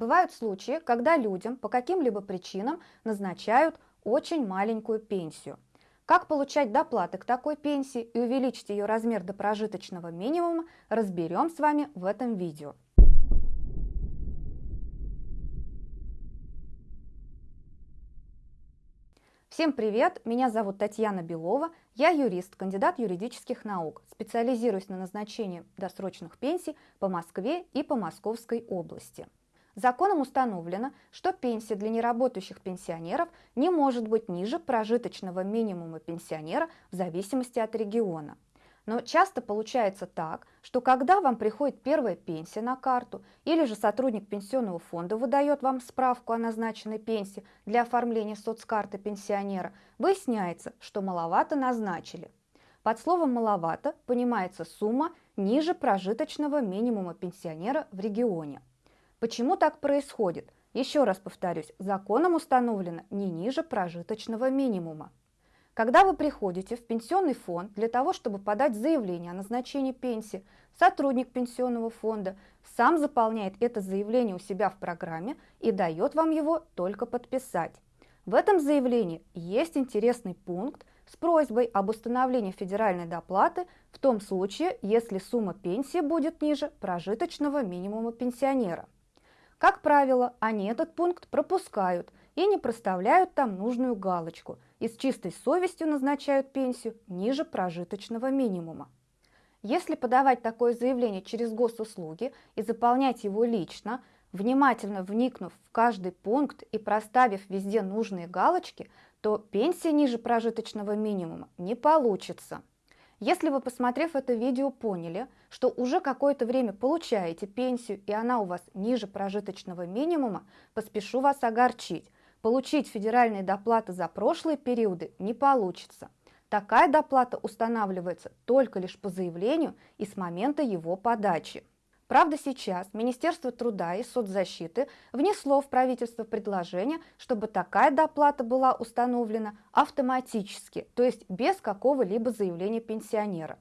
Бывают случаи, когда людям по каким-либо причинам назначают очень маленькую пенсию. Как получать доплаты к такой пенсии и увеличить ее размер до прожиточного минимума, разберем с вами в этом видео. Всем привет! Меня зовут Татьяна Белова, я юрист, кандидат юридических наук, специализируюсь на назначении досрочных пенсий по Москве и по Московской области. Законом установлено, что пенсия для неработающих пенсионеров не может быть ниже прожиточного минимума пенсионера в зависимости от региона. Но часто получается так, что когда вам приходит первая пенсия на карту, или же сотрудник пенсионного фонда выдает вам справку о назначенной пенсии для оформления соцкарты пенсионера, выясняется, что маловато назначили. Под словом «маловато» понимается сумма ниже прожиточного минимума пенсионера в регионе. Почему так происходит? Еще раз повторюсь, законом установлено не ниже прожиточного минимума. Когда вы приходите в пенсионный фонд для того, чтобы подать заявление о назначении пенсии, сотрудник пенсионного фонда сам заполняет это заявление у себя в программе и дает вам его только подписать. В этом заявлении есть интересный пункт с просьбой об установлении федеральной доплаты в том случае, если сумма пенсии будет ниже прожиточного минимума пенсионера. Как правило, они этот пункт пропускают и не проставляют там нужную галочку и с чистой совестью назначают пенсию ниже прожиточного минимума. Если подавать такое заявление через госуслуги и заполнять его лично, внимательно вникнув в каждый пункт и проставив везде нужные галочки, то пенсия ниже прожиточного минимума не получится. Если вы, посмотрев это видео, поняли, что уже какое-то время получаете пенсию и она у вас ниже прожиточного минимума, поспешу вас огорчить. Получить федеральные доплаты за прошлые периоды не получится. Такая доплата устанавливается только лишь по заявлению и с момента его подачи. Правда, сейчас Министерство труда и соцзащиты внесло в правительство предложение, чтобы такая доплата была установлена автоматически, то есть без какого-либо заявления пенсионера.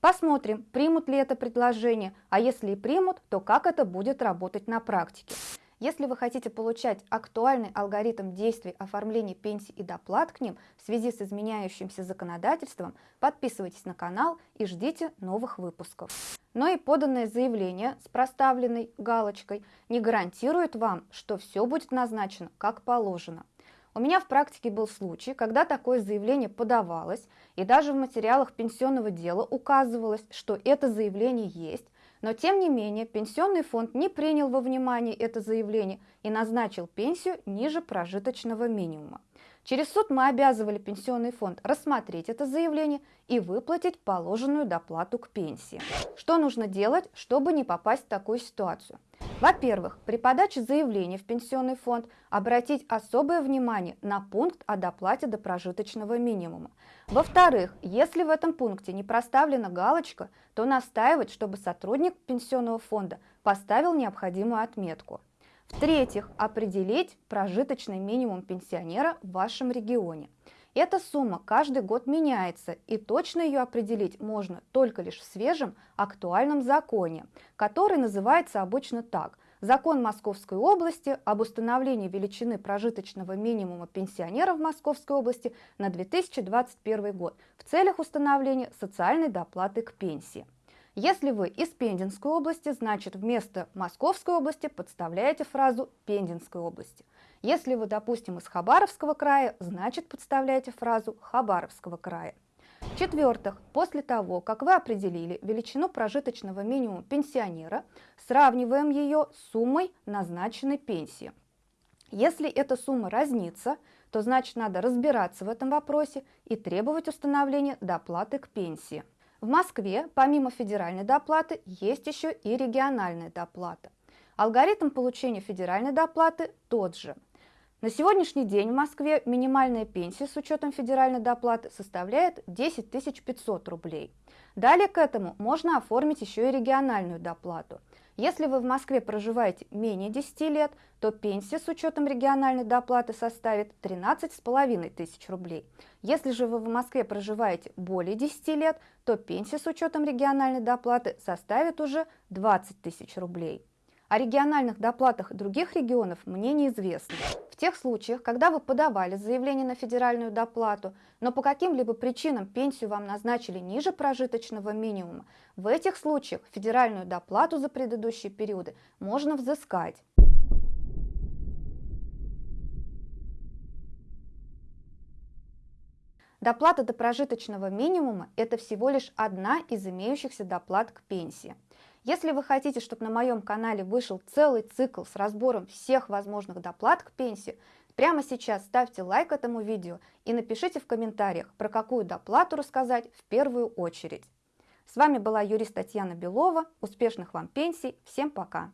Посмотрим, примут ли это предложение, а если и примут, то как это будет работать на практике. Если вы хотите получать актуальный алгоритм действий оформления пенсий и доплат к ним в связи с изменяющимся законодательством, подписывайтесь на канал и ждите новых выпусков. Но и поданное заявление с проставленной галочкой не гарантирует вам, что все будет назначено как положено. У меня в практике был случай, когда такое заявление подавалось, и даже в материалах пенсионного дела указывалось, что это заявление есть, но тем не менее пенсионный фонд не принял во внимание это заявление и назначил пенсию ниже прожиточного минимума. Через суд мы обязывали пенсионный фонд рассмотреть это заявление и выплатить положенную доплату к пенсии. Что нужно делать, чтобы не попасть в такую ситуацию? Во-первых, при подаче заявления в пенсионный фонд обратить особое внимание на пункт о доплате до прожиточного минимума. Во-вторых, если в этом пункте не проставлена галочка, то настаивать, чтобы сотрудник пенсионного фонда поставил необходимую отметку. В-третьих, определить прожиточный минимум пенсионера в вашем регионе. Эта сумма каждый год меняется, и точно ее определить можно только лишь в свежем актуальном законе, который называется обычно так – Закон Московской области об установлении величины прожиточного минимума пенсионера в Московской области на 2021 год в целях установления социальной доплаты к пенсии. Если вы из Пензенской области, значит вместо Московской области подставляете фразу Пензенской области. Если вы, допустим, из Хабаровского края, значит подставляете фразу Хабаровского края. В-четвертых, после того, как вы определили величину прожиточного минимума пенсионера, сравниваем ее с суммой назначенной пенсии. Если эта сумма разнится, то значит надо разбираться в этом вопросе и требовать установления доплаты к пенсии. В Москве помимо федеральной доплаты есть еще и региональная доплата. Алгоритм получения федеральной доплаты тот же – на сегодняшний день в Москве минимальная пенсия с учетом федеральной доплаты составляет 10 500 рублей. Далее к этому можно оформить еще и региональную доплату. Если вы в Москве проживаете менее 10 лет, то пенсия с учетом региональной доплаты составит 13,5 тысяч рублей. Если же вы в Москве проживаете более 10 лет, то пенсия с учетом региональной доплаты составит уже 20 тысяч рублей. О региональных доплатах других регионов мне неизвестно. В тех случаях, когда вы подавали заявление на федеральную доплату, но по каким-либо причинам пенсию вам назначили ниже прожиточного минимума, в этих случаях федеральную доплату за предыдущие периоды можно взыскать. Доплата до прожиточного минимума – это всего лишь одна из имеющихся доплат к пенсии. Если вы хотите, чтобы на моем канале вышел целый цикл с разбором всех возможных доплат к пенсии, прямо сейчас ставьте лайк этому видео и напишите в комментариях, про какую доплату рассказать в первую очередь. С вами была юрист Татьяна Белова. Успешных вам пенсий. Всем пока!